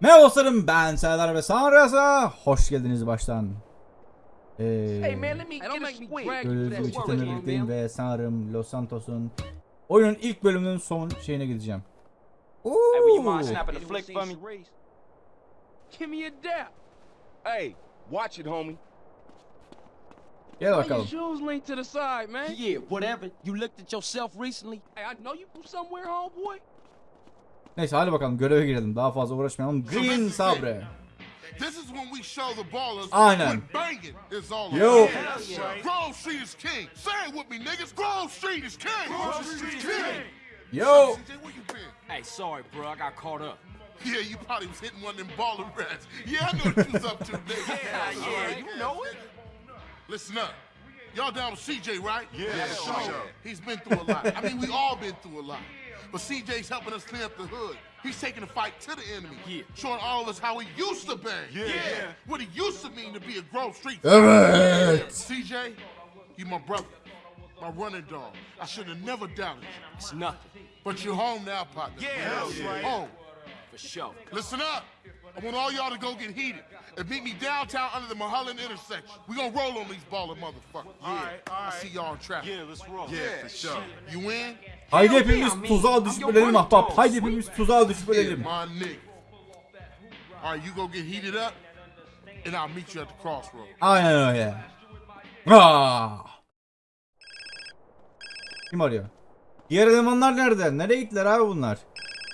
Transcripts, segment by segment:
Merhaba dostlarım ben Serdar ve Sanrı'sa hoş geldiniz baştan. Ee, çetemle work, birlikteyim ve sanırım Los Santos'un oyunun ilk bölümünün son şeyine gideceğim. Hey, will you mind Oo. snapping the Anyone flick seen for me? Charisse? Give me a dap. Hey, watch it, homie. Gel bakalım. shoes linked to the side, man? Yeah, whatever. You looked at yourself recently? Hey, I know you from somewhere, homeboy. Neyse hadi bakalım göreve girelim. Daha fazla uğraşmayalım. Green Sabre. This is when we show the ballers Aynen. what banging is all Yo. about. Grove Street is king. Say it with me, niggas. Grove Street is king. Grove Street is king. Yo. CJ, where you been? Hey, sorry, bro. I got caught up. Yeah, you probably was hitting one of them baller rats. Yeah, I know what you was up to, nigga. Yeah, yeah, you know it. Listen up. Y'all down with CJ, right? Yeah, sure. He's been through a lot. I mean, we all been through a lot. But CJ's helping us clean up the hood. He's taking the fight to the enemy. Yeah. Showing all of us how he used to bang. Yeah. What he used to mean to be a Grove Street. All right. CJ, you my brother. My running dog. I should have never doubted you. It's nothing. But you're home now, partner. Yeah, Home. Oh. For sure. Listen up. I want all y'all to go get heated and meet me downtown under the Mulholland intersection. We gonna roll on these baller motherfuckers. Yeah. All right, all right. I see y'all in traffic. Yeah, let's roll. Yeah, for sure. You in? Haydi hepimiz tuzağa düşüp ölelim ahbap. Haydi hepimiz tuzağa düşüp ölelim. my nigga. All right, you go get heated up, and I'll meet you at the crossroads. Aynen öyle. Aa. Kim arıyor? Diğer elemanlar nerede? Nereye gittiler abi bunlar?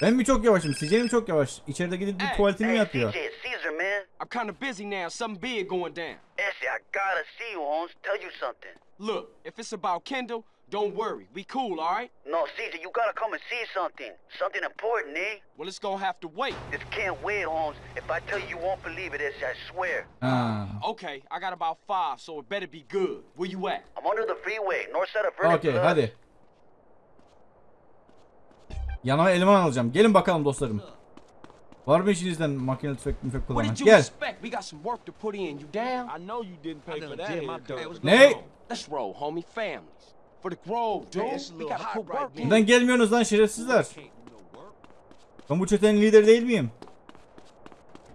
Ben mi çok yavaşım? Sizce mi çok yavaş? İçeride gidip bir Hey, tuvaletini mi Hey, yapıyor? CJ, it's Caesar, man. I'm kind of busy now. Something big going down. Actually, I gotta see you, Holmes. Tell you something. Look, if it's about Kendall, don't worry. We cool, all right? No, Caesar, you gotta come and see something. Something important, eh? Well, it's gonna have to wait. This can't wait, Holmes. If I tell you, you won't believe it, it's, I swear. Ha. Okay, I got about five, so it better be good. Where you at? I'm under the freeway, north side of Vernon Okey Plus. hadi. Yanıma eleman alacağım. Gelin bakalım dostlarım. Var mı işinizden makine tüfek müfek you Gel. Ne? Neden gelmiyorsunuz lan şerefsizler? Ben bu çetenin lideri değil miyim?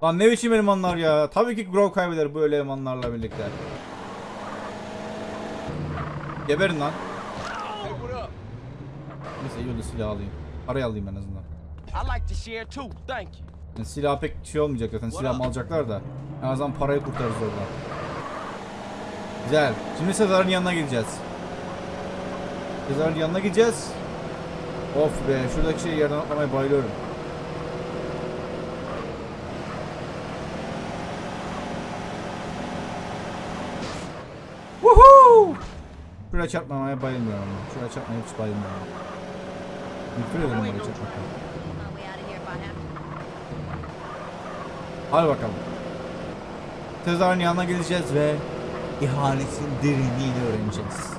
Lan ne biçim elemanlar ya. Tabii ki Grove kaybeder bu elemanlarla birlikte. Geberin lan. Neyse iyi oldu silah alayım. Parayı alayım en azından. Yani silah pek şey olmayacak zaten. Silah alacaklar da. En azından parayı kurtarırız oradan. Güzel. Şimdi Sezar'ın yanına gideceğiz. Sezar'ın yanına gideceğiz. Of be şuradaki şey yerden atlamaya bayılıyorum. Woohoo! Şuraya çarpmamaya bayılmıyorum. Şuraya çarpmaya hiç bayılmıyorum. Nefret ederim have to. Hadi bakalım. Sezar'ın yanına geleceğiz ve ihanetin derinliğini öğreneceğiz.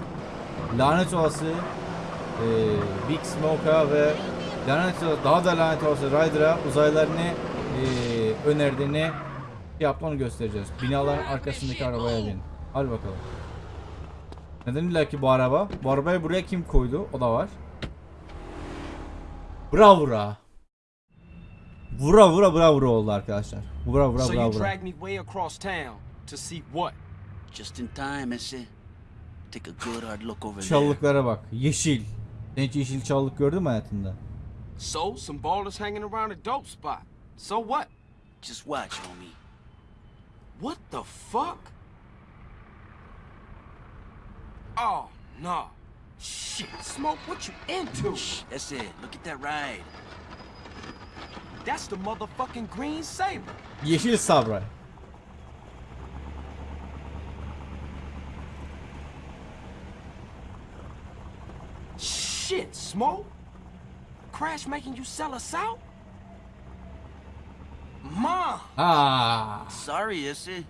Lanet olası e, Big Smoke'a ve lanet daha da lanet olası Ryder'a uzaylılarını e, önerdiğini yaptı onu göstereceğiz. Binaların arkasındaki arabaya bin. Hadi bakalım. Neden illa ki bu araba? Bu arabayı buraya kim koydu? O da var. Bravura. Vura vura vura vura oldu arkadaşlar. Vura vura so vura you vura. dragged me way across town to see what? Just in time, ese. Take a good hard look over there. Çalılıklara bak. Yeşil. Sen hiç yeşil çalılık gördün mü hayatında? So, some ballers hanging around a dope spot. So what? Just watch, homie. What the fuck? Oh, no. Shit, Smoke, what you into? That's it. Look at that ride. That's the motherfucking Green Saber. Yeşil sabra. Shit, Smoke? Crash making you sell us out? Mom! Aa. Sorry, ese.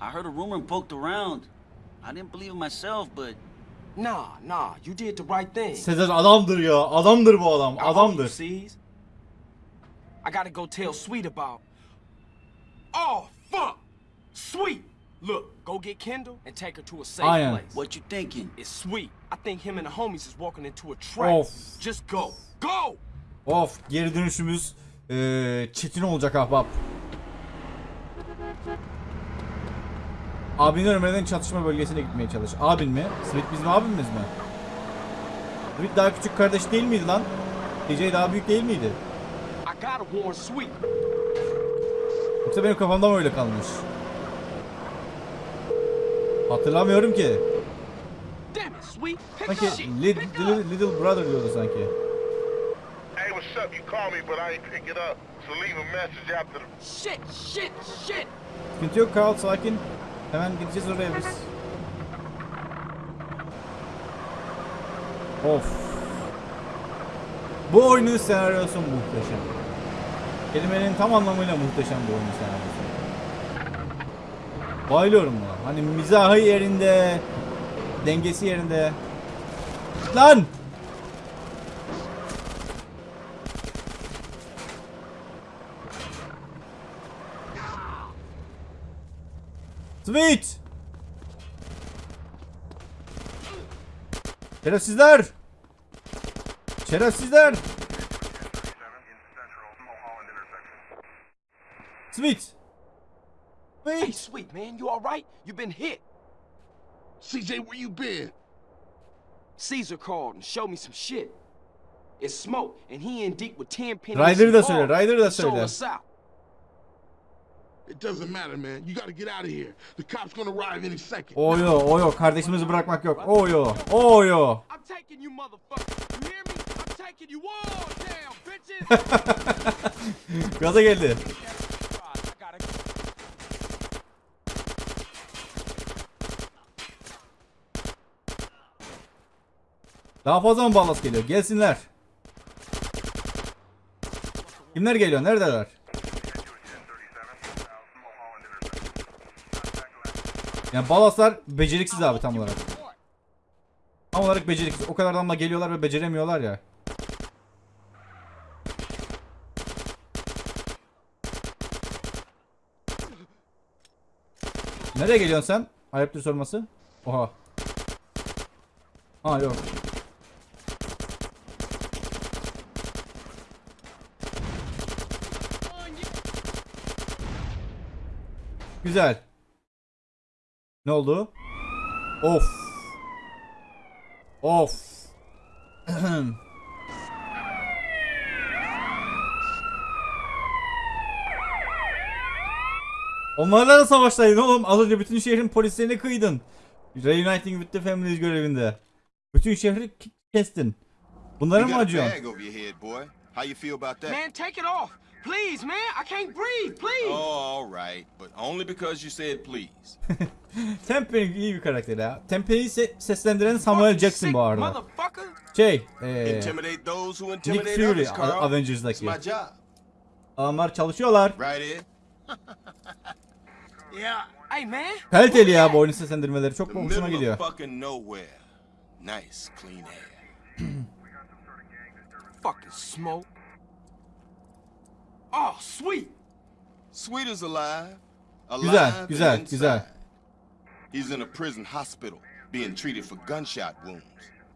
I heard a rumor and poked around. I didn't believe it myself, but Nah, nah, you did the right thing. Sezar adamdır ya. Adamdır bu adam. Adamdır. I gotta go tell Sweet about. Oh, fuck! Sweet! Look, go get Kendall and take her to a safe Aynen. place. what you thinking? It's sweet. I think him and the homies is walking into a trap. Of. Just go. Go! Of geri dönüşümüz eee, çetin olacak ahbap. Abini ölmeden çatışma bölgesine gitmeye çalış. Abin mi? Smith bizim abimiz mi? Smith daha küçük kardeş değil miydi lan? TJ daha büyük değil miydi? Yoksa benim kafamda mı öyle kalmış? Hatırlamıyorum ki. Sanki Little, up. little Brother diyordu sanki. Hey, what's up? You called me, but I ain't pick it up. So leave a message after the. Shit, shit, shit. Sıkıntı yok Carl sakin. Hemen gideceğiz oraya biz. Of. Bu oyunun senaryosu muhteşem. Kelimenin tam anlamıyla muhteşem bu oyunun senaryosu. Bayılıyorum buna. Hani mizahı yerinde, dengesi yerinde. Lan! Sweet! Şerefsizler! Şerefsizler! Sweet! Hey, Sweet! Sweet, man, you alright? You've been hit. CJ, where you been? Caesar called and showed me some shit. It's Smoke, and he in deep with 10 pennies. Ryder'ı da söyle, Ryder'ı da Sold söyle. It doesn't matter, man. You gotta get out of here. The cops gonna arrive any second. Oyo, oyo, kardeşimizi bırakmak yok. Oyo, oyo. I'm taking you, motherfucker. You hear me? I'm taking you all down, bitches. Gaza geldi. Daha fazla mı ballas geliyor? Gelsinler. Kimler geliyor? Neredeler? Yani balaslar beceriksiz abi tam olarak. Tam olarak beceriksiz. O kadar adamla geliyorlar ve beceremiyorlar ya. Nereye geliyorsun sen? Ayıptır sorması. Oha. Ha yok. Güzel. Ne oldu? Of. Of. Onlarla da savaştaydın oğlum. Az önce bütün şehrin polislerini kıydın. Reuniting with the Families görevinde. Bütün şehri kestin. Bunlara mı acıyorsun? Man, take it off. Please, man. I can't breathe. Please. Oh, all right, but only because you said please. Tempe'nin iyi bir karakter ya. Tempe'yi se- seslendiren Samuel Jackson bu arada. Motherfucker. Şey, eee... Intimidate those who Nick intimidate Fury Avengers'daki. my job. Adamlar çalışıyorlar. Right, Ed? Yeah. Hey, man. Kaliteli ya bu oyunun seslendirmeleri. Çok The hoşuma middle gidiyor. of fucking nowhere. Nice, clean air. Fucking smoke. Oh, sweet. Sweet is alive. Alive Güzel, güzel, inside. güzel. He's in a prison hospital being treated for gunshot wounds.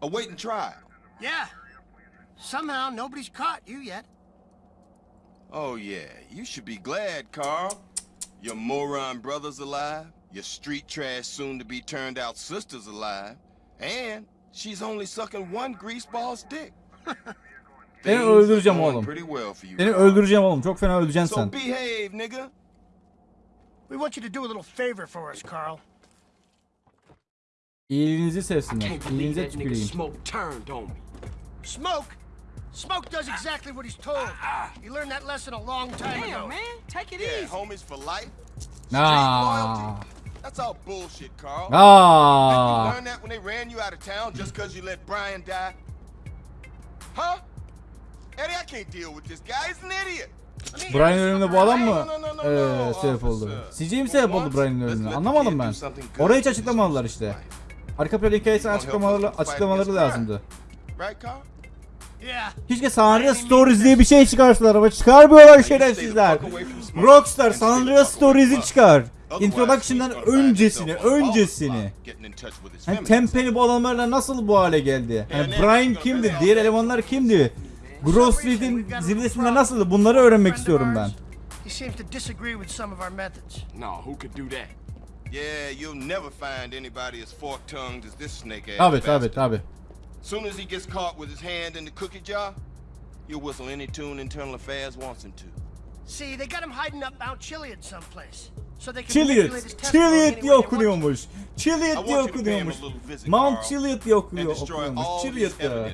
Awaiting trial. Yeah. Somehow nobody's caught you yet. Oh, yeah, you should be glad, Carl. Your moron brother's alive, your street trash soon to be turned out sister's alive, and she's only sucking one greaseball's dick. Seni öldüreceğim oğlum. Seni öldüreceğim oğlum. Çok fena öleceksin So sen. We want you to do a little favor for us, Carl. İyiliğinizi sevsinler. İyiliğinize tüküreyim. Smoke turned on me. Smoke. Smoke does exactly what he's told. He learned that lesson a long time ago. Damn, man. Take it Yeah, easy. homies for life. Loyalty. That's all bullshit, Carl. Aa. you learn that when they ran you out of town just because you let Brian die? Huh? Eddie, I can't deal with this guy. He's an idiot. Brian ölümüne bu adam mı eee, sebep oldu? CJ mi sebep oldu Brian'ın ölümüne? Anlamadım ben. Orayı hiç açıklamadılar işte. Arka plan hikayesi açıklamaları, açıklamaları lazımdı. Keşke San Andreas Stories diye bir şey çıkarsalar ama çıkarmıyorlar şerefsizler. Rockstar San Andreas Stories'i çıkar. Introduction'dan öncesini, öncesini. Hani Tempe'li bu adamlarla nasıl bu hale geldi? Hani Brian kimdi? Diğer elemanlar kimdi? Grove Street'in zirvesinde nasıldı? Bunları öğrenmek istiyorum ben. He seems to disagree with some of our methods. No, who could do that? Yeah, you'll never find anybody as fork-tongued as this snake-ass Tabi tabi bastard. tabi. Soon as he gets caught with his hand in the cookie jar, he'll whistle any tune Internal Affairs wants him to. See, they got him hiding up Mount Chiliad someplace. Chiliad any diye okunuyormuş. Want diye okunuyormuş. Mount Chiliad diye okuyor, okunuyormuş. Chiliad ya.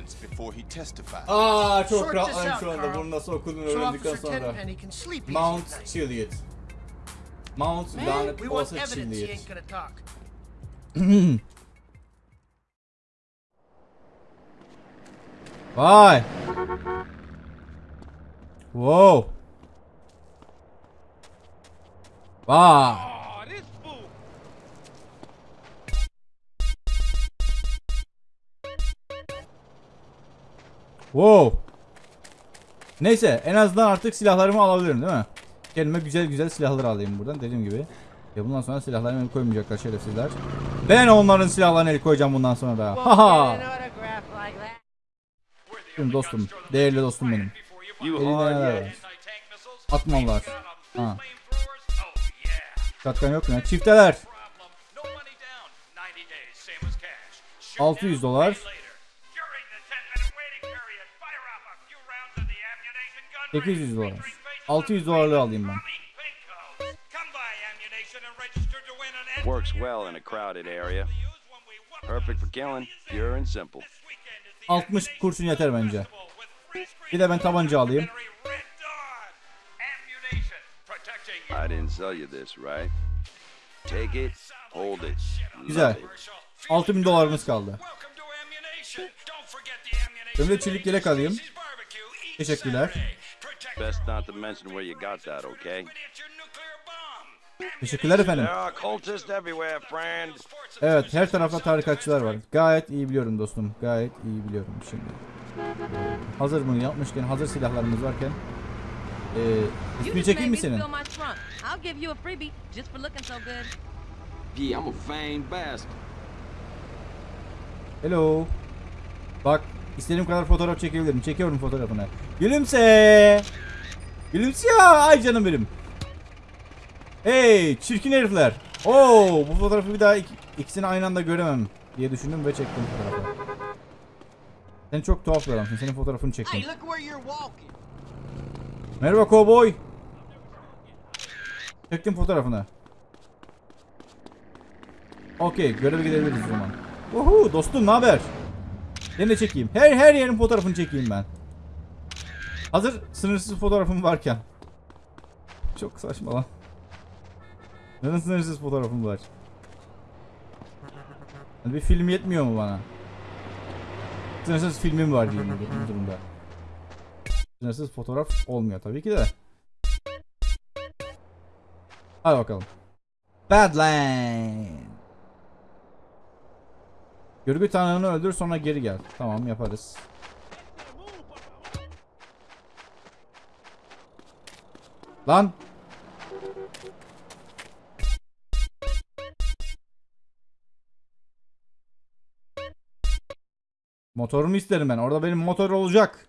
Aa çok rahatladım out, şu anda bunun nasıl okunduğunu So öğrendikten sonra. Mount. Chiliad. Mount lanet gonna talk. Vay. Wow. Vay. Wow. Neyse en azından artık silahlarımı alabilirim değil mi? Kendime güzel güzel silahlar alayım buradan dediğim gibi. Ya bundan sonra silahlarımı el koymayacaklar şerefsizler. Ben onların silahlarına el koyacağım bundan sonra da. Haha. Şimdi dostum. Değerli dostum benim. You Elinde hard neler var? Atmalar. Ha. Şatkan yok mu? Çifteler. 600 dolar. 800 dolar. 600 dolarlığı alayım ben. Works well in a crowded area. Perfect for killing, pure and simple. 60 kurşun yeter bence. Bir de ben tabanca alayım. I didn't sell you this, right? Take it, hold it. Güzel. love it. 6000 dolarımız kaldı. Ben de çelik yelek alayım. Teşekkürler. Best not to mention where you got that, okay? Teşekkürler efendim. Evet her tarafta tarikatçılar var. Gayet iyi biliyorum dostum. Gayet iyi biliyorum şimdi. Hazır bunu yapmışken, hazır silahlarımız varken. Ee, çekeyim mi me senin? spill my trunk. I'll give you a freebie just for looking so good. Yeah, I'm a vain bastard. Hello. Bak istediğim kadar fotoğraf çekebilirim. Çekiyorum fotoğrafını. Gülümse. Gülümse ya. Ay canım benim. Hey çirkin herifler. Oo bu fotoğrafı bir daha ik- ikisini aynı anda göremem diye düşündüm ve çektim fotoğrafı. Sen çok tuhaf bir adamsın. Senin fotoğrafını çektim. Hey, look where you're walking. Merhaba kovboy. Çektim fotoğrafını. Okey göreve gidebiliriz o zaman. Uhu dostum ne haber? De çekeyim. Her her yerin fotoğrafını çekeyim ben. Hazır sınırsız fotoğrafım varken. Çok saçma lan. Neden sınırsız fotoğrafım var? Bir film yetmiyor mu bana? Sınırsız filmim var diyeyim bu durumda. Sınırsız fotoğraf olmuyor tabii ki de. Hadi bakalım. Badland. Görgü tanığını öldür sonra geri gel. Tamam yaparız. Lan. Motorumu isterim ben. Orada benim motor olacak.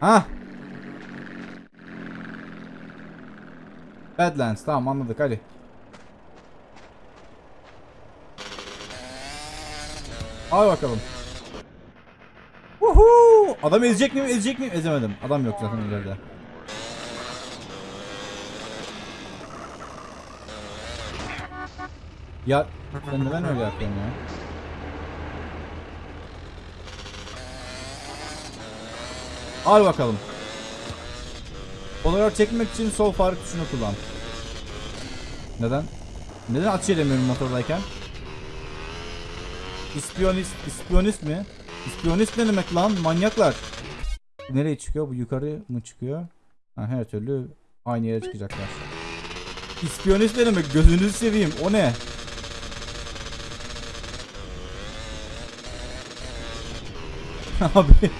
Ha? Badlands tamam anladık hadi. Hadi bakalım. Woohoo! Adam ezecek miyim ezecek miyim ezemedim. Adam yok zaten ileride. Ya sen neden öyle yapıyorsun ya? Al bakalım. Fotoğraf çekmek için sol fare tuşunu kullan. Neden? Neden atış edemiyorum motordayken? İspiyonist, ispiyonist mi? İspiyonist ne demek lan? Manyaklar. Nereye çıkıyor? Bu yukarı mı çıkıyor? Ha, her türlü aynı yere çıkacaklar. İspiyonist ne demek? Gözünüzü seveyim. O ne? Abi.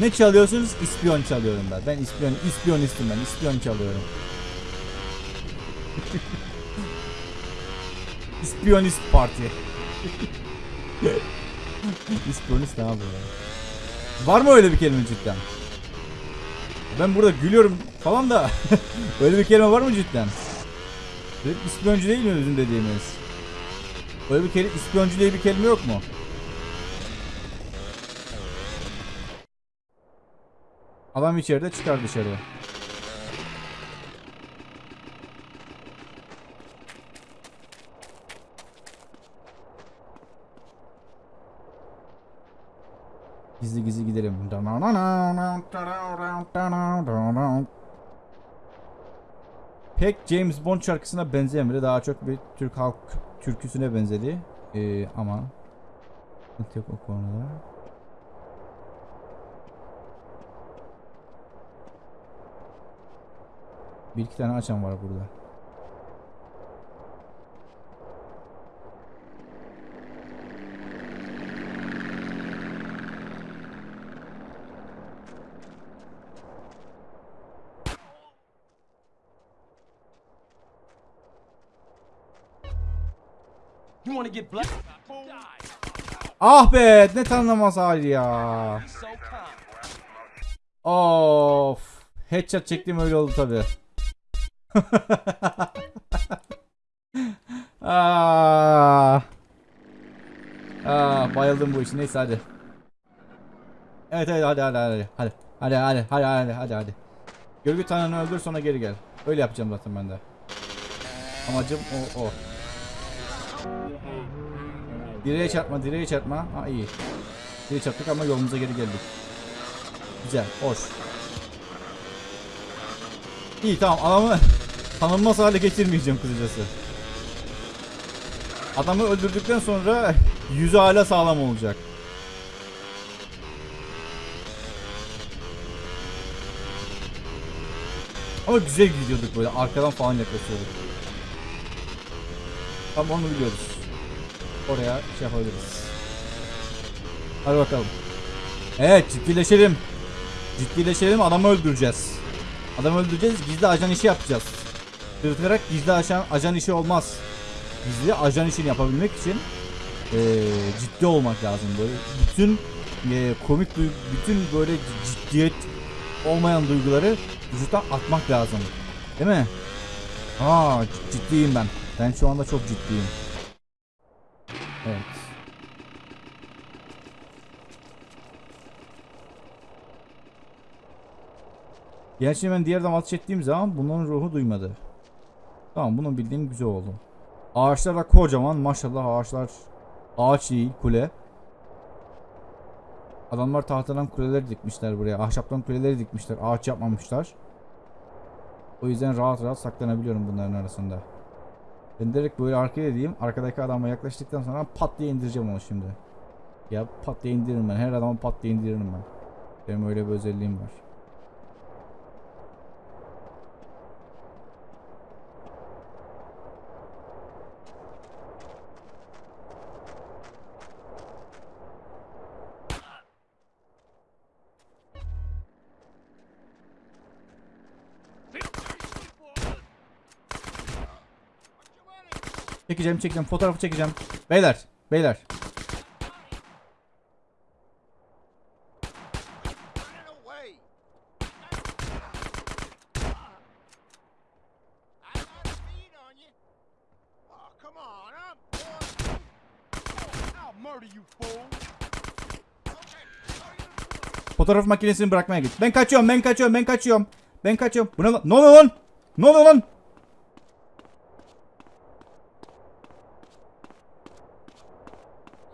Ne çalıyorsunuz? İspiyon çalıyorum ben. Ben ispiyon, ispiyonistim ben. İspiyon çalıyorum. İspiyonist parti. İspiyonist ne abi ya? Var mı öyle bir kelime cidden? Ben burada gülüyorum falan da öyle bir kelime var mı cidden? İspiyoncu değil mi bizim dediğimiz? Öyle bir kelime, ispiyoncu diye bir kelime yok mu? Adam içeride çıkar dışarı. Gizli gizli gidelim. Pek James Bond şarkısına benzemedi. Daha çok bir Türk halk türküsüne benzedi. Ee, ama sıkıntı yok o konuda. Bir iki tane açan var burada. Ah be ne tanımaz hali ya. Of. Headshot çektim öyle oldu tabi. ah. Ah, bayıldım bu işe. Neyse hadi. Evet evet hadi hadi hadi. Hadi. Hadi hadi hadi hadi hadi hadi. Görgü tanrını öldür sonra geri gel. Öyle yapacağım zaten ben de. Amacım o o. Direğe çarpma, direğe çarpma. Ha iyi. Direğe çarptık ama yolumuza geri geldik. Güzel, hoş. İyi tamam adamı tanınmaz hale getirmeyeceğim kısacası. Adamı öldürdükten sonra yüzü hala sağlam olacak. Ama güzel gidiyorduk böyle arkadan falan yaklaşıyorduk. Tam onu biliyoruz. Oraya şey yapabiliriz. Hadi bakalım. Evet ciddileşelim. Ciddileşelim adamı öldüreceğiz. Adamı öldüreceğiz gizli ajan işi yapacağız. Dırtırarak gizli ajan, ajan işi olmaz. Gizli ajan işini yapabilmek için eee, ciddi olmak lazım böyle. Bütün eee, komik bütün böyle ciddiyet olmayan duyguları vücuttan atmak lazım. Değil mi? Aa ciddiyim ben. Ben şu anda çok ciddiyim. Evet. Gerçi ben diğer ateş ettiğim zaman bunların ruhu duymadı. Tamam bunu bildiğim güzel oldu. Ağaçlar da kocaman maşallah ağaçlar ağaç değil kule. Adamlar tahtadan kuleler dikmişler buraya. Ahşaptan kuleleri dikmişler. Ağaç yapmamışlar. O yüzden rahat rahat saklanabiliyorum bunların arasında. Ben direkt böyle arkaya diyeyim. Arkadaki adama yaklaştıktan sonra pat diye indireceğim onu şimdi. Ya pat diye indiririm ben. Her adamı pat diye indiririm ben. Benim öyle bir özelliğim var. Çekeceğim çekeceğim fotoğrafı çekeceğim. Beyler beyler. Fotoğraf makinesini bırakmaya git. Ben kaçıyorum ben kaçıyorum ben kaçıyorum. Ben kaçıyorum. Bu ne lan? Ne oluyor lan? Ne oluyor lan?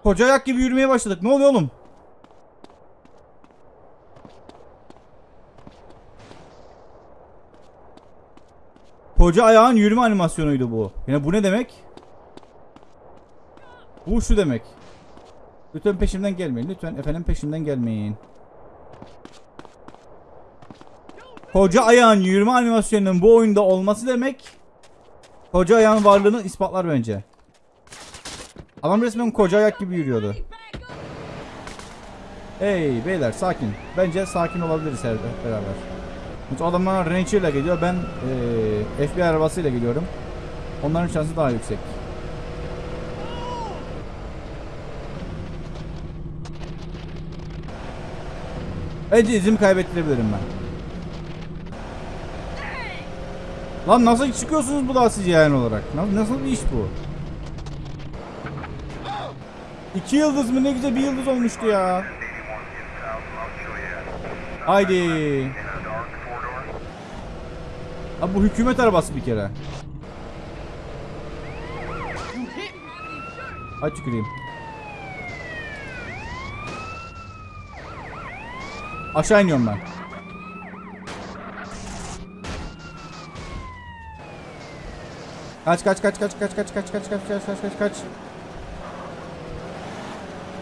Koca ayak gibi yürümeye başladık. Ne oluyor oğlum? Koca ayağın yürüme animasyonuydu bu. Yani bu ne demek? Bu şu demek. Lütfen peşimden gelmeyin. Lütfen efendim peşimden gelmeyin. Koca ayağın yürüme animasyonunun bu oyunda olması demek koca ayağın varlığını ispatlar bence. Adam resmen koca ayak gibi yürüyordu. Hey beyler sakin. Bence sakin olabiliriz her beraber. Çünkü adamlar Ranger ile geliyor. Ben eee FBI arabasıyla geliyorum. Onların şansı daha yüksek. Bence izimi kaybettirebilirim ben. Lan nasıl çıkıyorsunuz bu da siz yani olarak? Na- Nasıl bir iş bu? İki yıldız mı? Ne güzel bir yıldız olmuştu ya. Haydi. Abi bu hükümet arabası bir kere. Aç tüküreyim. Aşağı iniyorum ben. Kaç kaç kaç kaç kaç kaç kaç kaç kaç kaç kaç kaç kaç.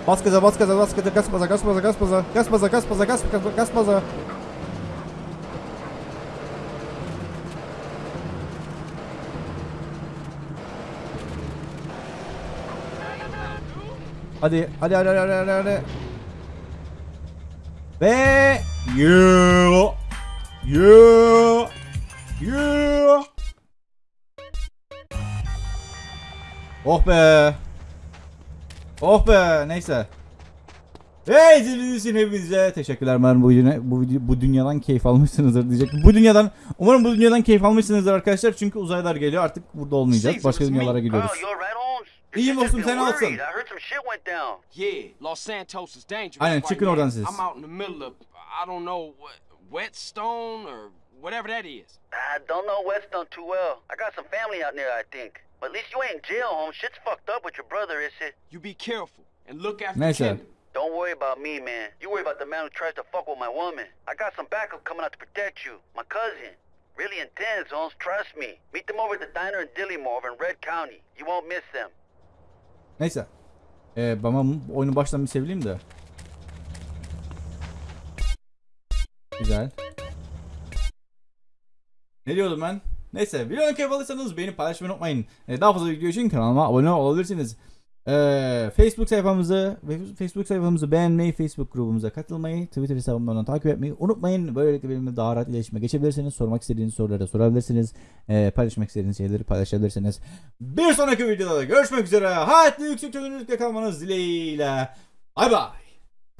Bas gaza bas gaza bas gaza gaz baza gaz baza gaz baza gaz baza gaz baza gaz baza gaz baza. Hadi hadi hadi hadi hadi hadi. Ve yeah yeah yeah. Oh be. Oh be neyse. Hey izlediğiniz için hepinize teşekkürler. Umarım bu, bu, bu dünyadan keyif almışsınızdır diyecek. Bu dünyadan, umarım bu dünyadan keyif almışsınızdır arkadaşlar. Çünkü uzaylar geliyor artık burada olmayacağız. Başka dünyalara gidiyoruz. Oh, İyi olsun sen olsun. Aynen çıkın oradan siz. Whetstone or whatever that is. I don't know Whetstone too well. I got some family out there, I think. But at least you ain't in jail, Holmes. Shit's fucked up with your brother, is it? You be careful and look after Neyse. Don't worry about me, man. You worry about the man who tries to fuck with my woman. I got some backup coming out to protect you. My cousin. Really intense, Holmes. Trust me. Meet them over at the diner in Dillymore over in Red County. You won't miss them. Neyse. Ee, ben oyunu baştan bir sevileyim de. Güzel. Ne diyordum ben? Neyse videoyu keyif alırsanız beğenip paylaşmayı unutmayın. Ee, daha fazla video için kanalıma abone olabilirsiniz. Ee, Facebook sayfamızı Facebook sayfamızı beğenmeyi, Facebook grubumuza katılmayı, Twitter hesabımdan takip etmeyi unutmayın. Böylelikle benimle daha rahat iletişime geçebilirsiniz. Sormak istediğiniz soruları sorabilirsiniz. Ee, paylaşmak istediğiniz şeyleri paylaşabilirsiniz. Bir sonraki videoda da görüşmek üzere. Hayatlı yüksek çözünürlükte kalmanız dileğiyle. Bay bay.